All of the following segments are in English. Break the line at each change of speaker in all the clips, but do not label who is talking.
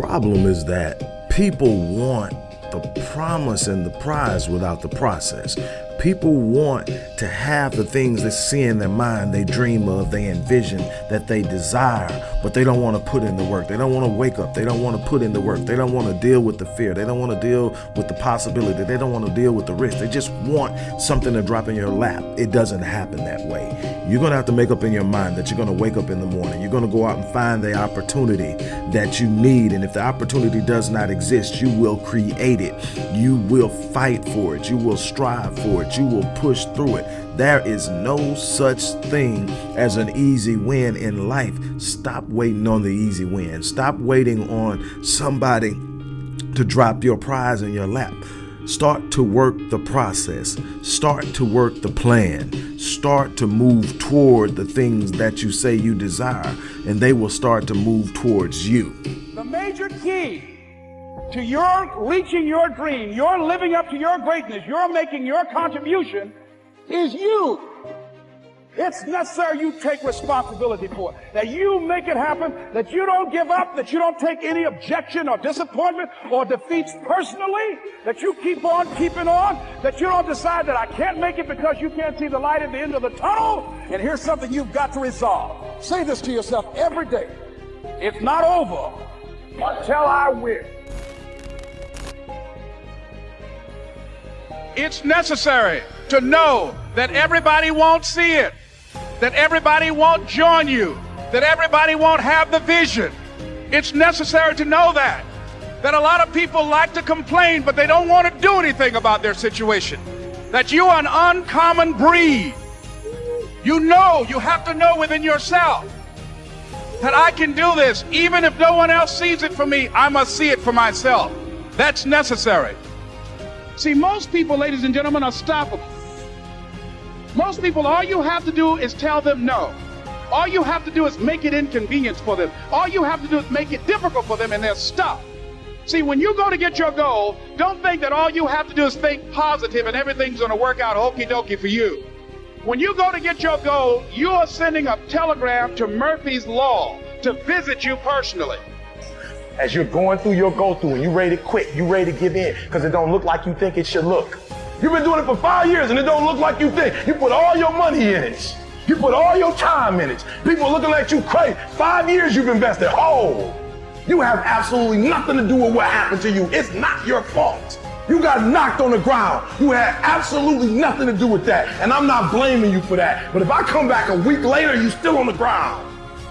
problem is that people want the promise and the prize without the process. People want to have the things they see in their mind, they dream of, they envision, that they desire, but they don't want to put in the work. They don't want to wake up. They don't want to put in the work. They don't want to deal with the fear. They don't want to deal with the possibility. They don't want to deal with the risk. They just want something to drop in your lap. It doesn't happen that way. You're going to have to make up in your mind that you're going to wake up in the morning. You're going to go out and find the opportunity that you need. And if the opportunity does not exist, you will create it. You will fight for it. You will strive for it. You will push through it. There is no such thing as an easy win in life. Stop waiting on the easy win. Stop waiting on somebody to drop your prize in your lap. Start to work the process. Start to work the plan. Start to move toward the things that you say you desire, and they will start to move towards you.
The major key to your reaching your dream, your living up to your greatness, your making your contribution is you. It's necessary you take responsibility for it. That you make it happen, that you don't give up, that you don't take any objection or disappointment or defeats personally, that you keep on keeping on, that you don't decide that I can't make it because you can't see the light at the end of the tunnel. And here's something you've got to resolve. Say this to yourself every day. It's not over until I win. It's necessary to know that everybody won't see it, that everybody won't join you, that everybody won't have the vision. It's necessary to know that. That a lot of people like to complain, but they don't want to do anything about their situation. That you are an uncommon breed. You know, you have to know within yourself that I can do this. Even if no one else sees it for me, I must see it for myself. That's necessary. See, most people, ladies and gentlemen, are stoppable. Most people, all you have to do is tell them no. All you have to do is make it inconvenient for them. All you have to do is make it difficult for them, and they're stopped. See, when you go to get your goal, don't think that all you have to do is think positive and everything's going to work out okie dokie for you. When you go to get your goal, you are sending a telegram to Murphy's Law to visit you personally
as you're going through your go through and you're ready to quit, you're ready to give in because it don't look like you think it should look. You've been doing it for five years and it don't look like you think. You put all your money in it. You put all your time in it. People looking at you crazy. Five years you've invested. Oh, you have absolutely nothing to do with what happened to you. It's not your fault. You got knocked on the ground. You had absolutely nothing to do with that. And I'm not blaming you for that. But if I come back a week later, you still on the ground,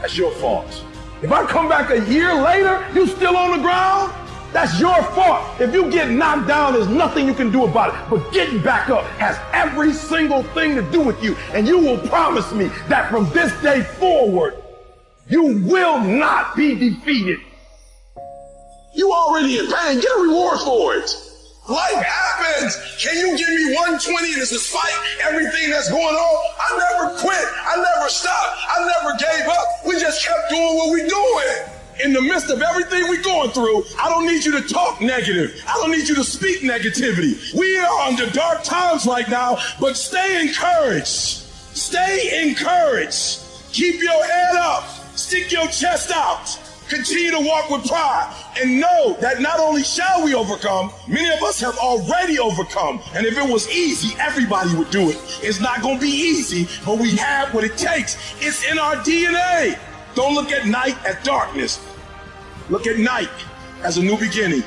that's your fault. If I come back a year later, you still on the ground, that's your fault. If you get knocked down, there's nothing you can do about it. But getting back up has every single thing to do with you. And you will promise me that from this day forward, you will not be defeated.
You already in pain. Get a reward for it. Life happens. Can you give me 120 and despite everything that's going on? I never quit. I never stopped. I never gave up. We just kept doing what we're doing. In the midst of everything we're going through, I don't need you to talk negative. I don't need you to speak negativity. We are under dark times right now, but stay encouraged. Stay encouraged. Keep your head up. Stick your chest out. Continue to walk with pride and know that not only shall we overcome, many of us have already overcome. And if it was easy, everybody would do it. It's not going to be easy, but we have what it takes. It's in our DNA. Don't look at night as darkness. Look at night as a new beginning.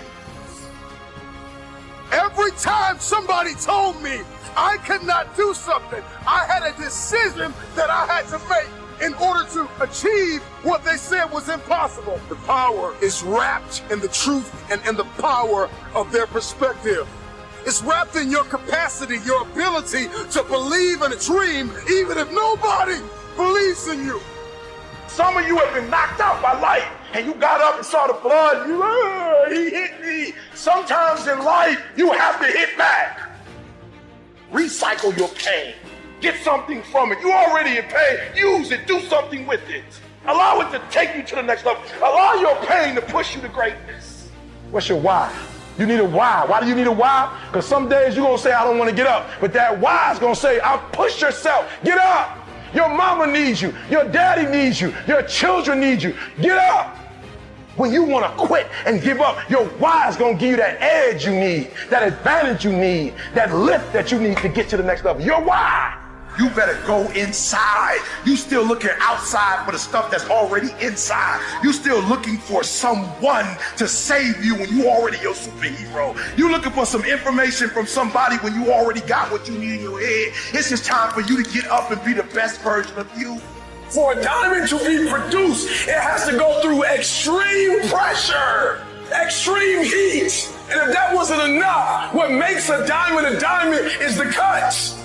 Every time somebody told me I could not do something, I had a decision that I had to make in order to achieve what they said was impossible. The power is wrapped in the truth and in the power of their perspective. It's wrapped in your capacity, your ability to believe in a dream, even if nobody believes in you.
Some of you have been knocked out by life and you got up and saw the blood. You, uh, he hit me. Sometimes in life, you have to hit back. Recycle your pain. Get something from it. You already in pain. Use it. Do something with it. Allow it to take you to the next level. Allow your pain to push you to greatness. What's your why? You need a why. Why do you need a why? Because some days you're going to say, I don't want to get up. But that why is going to say, I'll push yourself. Get up. Your mama needs you. Your daddy needs you. Your children need you. Get up. When you want to quit and give up, your why is going to give you that edge you need, that advantage you need, that lift that you need to get to the next level. Your why. You better go inside. You still looking outside for the stuff that's already inside. You still looking for someone to save you when you already your superhero. You looking for some information from somebody when you already got what you need in your head. It's just time for you to get up and be the best version of you. For a diamond to be produced, it has to go through extreme pressure, extreme heat. And if that wasn't enough, what makes a diamond a diamond is the cuts.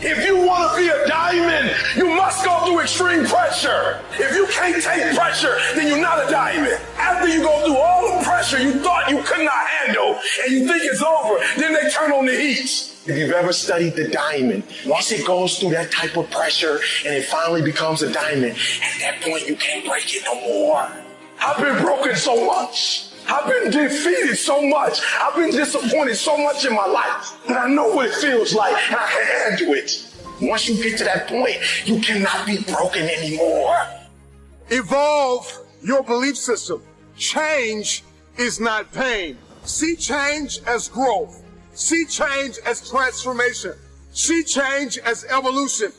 If you want to be a diamond, you must go through extreme pressure. If you can't take pressure, then you're not a diamond. After you go through all the pressure you thought you could not handle and you think it's over, then they turn on the heat. If you've ever studied the diamond, once it goes through that type of pressure and it finally becomes a diamond, at that point you can't break it no more. I've been broken so much. I've been defeated so much. I've been disappointed so much in my life that I know what it feels like and I can handle it. Once you get to that point, you cannot be broken anymore.
Evolve your belief system. Change is not pain. See change as growth. See change as transformation. See change as evolution.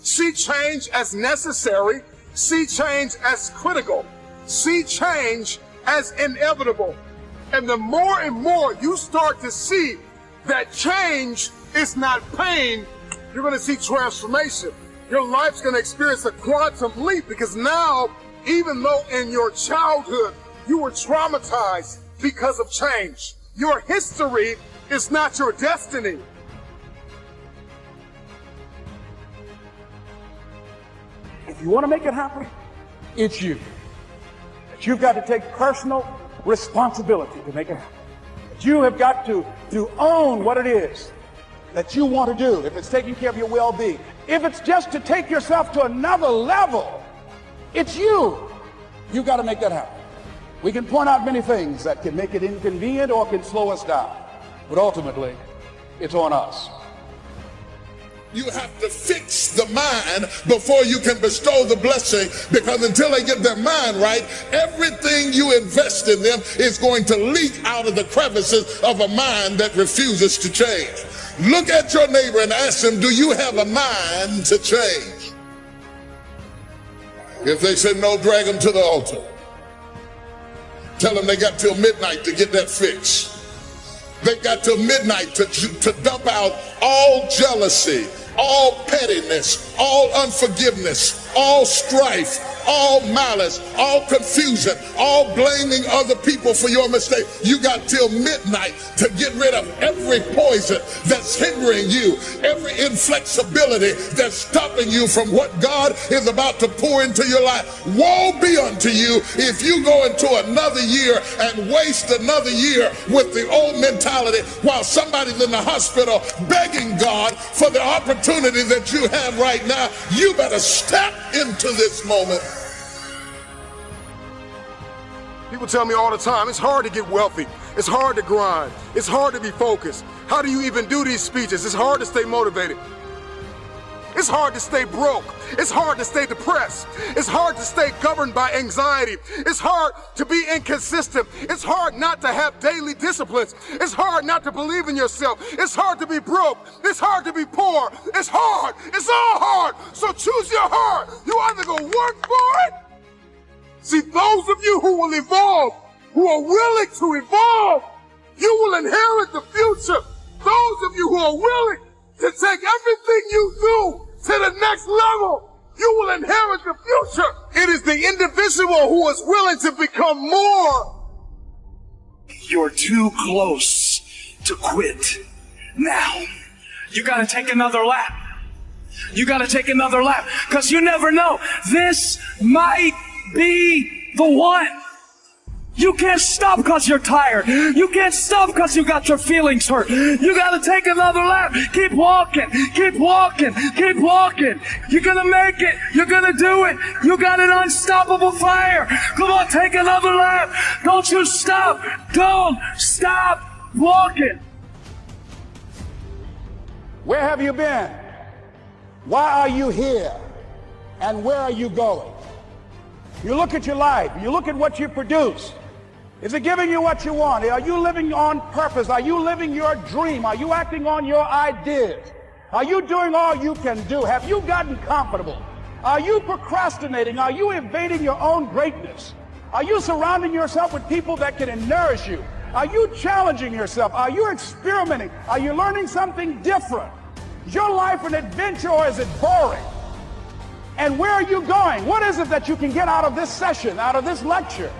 See change as necessary. See change as critical. See change as inevitable. And the more and more you start to see that change is not pain, you're going to see transformation. Your life's going to experience a quantum leap because now, even though in your childhood you were traumatized because of change, your history is not your destiny.
If you want to make it happen, it's you. You've got to take personal responsibility to make it happen. You have got to, to own what it is that you want to do. If it's taking care of your well-being, if it's just to take yourself to another level, it's you. You've got to make that happen. We can point out many things that can make it inconvenient or can slow us down. But ultimately, it's on us.
You have to fix the mind before you can bestow the blessing because until they get their mind right, everything you invest in them is going to leak out of the crevices of a mind that refuses to change. Look at your neighbor and ask them, Do you have a mind to change? If they say no, drag them to the altar. Tell them they got till midnight to get that fixed. They got till midnight to, to dump out all jealousy, all pettiness, all unforgiveness, all strife, all malice, all confusion, all blaming other people for your mistake. You got till midnight to get rid of every poison that's hindering you, every inflexibility that's stopping you from what God is about to pour into your life. Woe be unto you if you go into another year and waste another year with the old mentality while somebody's in the hospital begging God for the opportunity that you have right now. You better step into this moment.
People tell me all the time, it's hard to get wealthy. It's hard to grind. It's hard to be focused. How do you even do these speeches? It's hard to stay motivated. It's hard to stay broke. It's hard to stay depressed. It's hard to stay governed by anxiety. It's hard to be inconsistent. It's hard not to have daily disciplines. It's hard not to believe in yourself. It's hard to be broke. It's hard to be poor. It's hard. It's all hard. So choose your heart. You either go work for it. See, those of you who will evolve, who are willing to evolve, you will inherit the future. Those of you who are willing to take everything you do to the next level, you will inherit the future. It is the individual who is willing to become more.
You're too close to quit. Now, you gotta take another lap. You gotta take another lap. Cause you never know. This might be the one. You can't stop because you're tired. You can't stop because you got your feelings hurt. You got to take another lap. Keep walking. Keep walking. Keep walking. You're going to make it. You're going to do it. You got an unstoppable fire. Come on, take another lap. Don't you stop. Don't stop walking.
Where have you been? Why are you here? And where are you going? You look at your life. You look at what you produce. Is it giving you what you want? Are you living on purpose? Are you living your dream? Are you acting on your ideas? Are you doing all you can do? Have you gotten comfortable? Are you procrastinating? Are you evading your own greatness? Are you surrounding yourself with people that can nourish you? Are you challenging yourself? Are you experimenting? Are you learning something different? Is your life an adventure or is it boring? And where are you going? What is it that you can get out of this session, out of this lecture?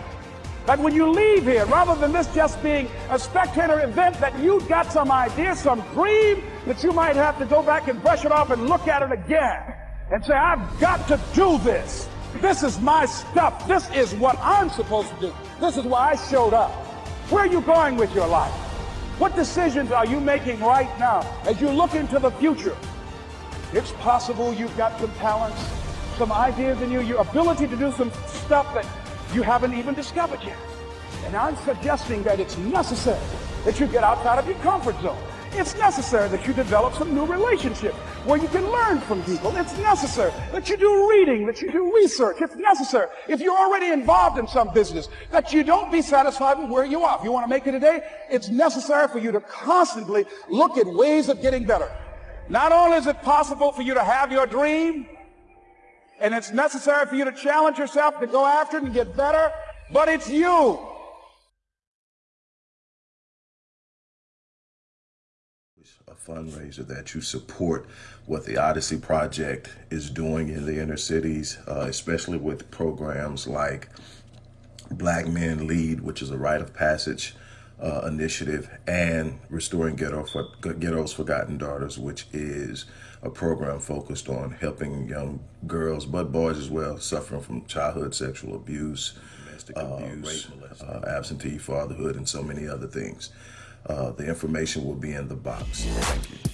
That when you leave here, rather than this just being a spectator event, that you've got some idea, some dream that you might have to go back and brush it off and look at it again and say, I've got to do this. This is my stuff. This is what I'm supposed to do. This is why I showed up. Where are you going with your life? What decisions are you making right now as you look into the future? It's possible you've got some talents, some ideas in you, your ability to do some stuff that you haven't even discovered yet. And I'm suggesting that it's necessary that you get outside of your comfort zone. It's necessary that you develop some new relationships where you can learn from people. It's necessary that you do reading, that you do research. It's necessary if you're already involved in some business that you don't be satisfied with where you are. If you want to make it today, it's necessary for you to constantly look at ways of getting better. Not only is it possible for you to have your dream, and it's necessary for you to challenge yourself to go after it and get better, but it's you.
A fundraiser that you support what the Odyssey Project is doing in the inner cities, uh, especially with programs like Black Men Lead, which is a rite of passage uh, initiative, and Restoring Ghetto for, Ghetto's Forgotten Daughters, which is a program focused on helping young girls, but boys as well, suffering from childhood sexual abuse, domestic uh, abuse, uh, absentee fatherhood, and so many other things. Uh, the information will be in the box. Thank you.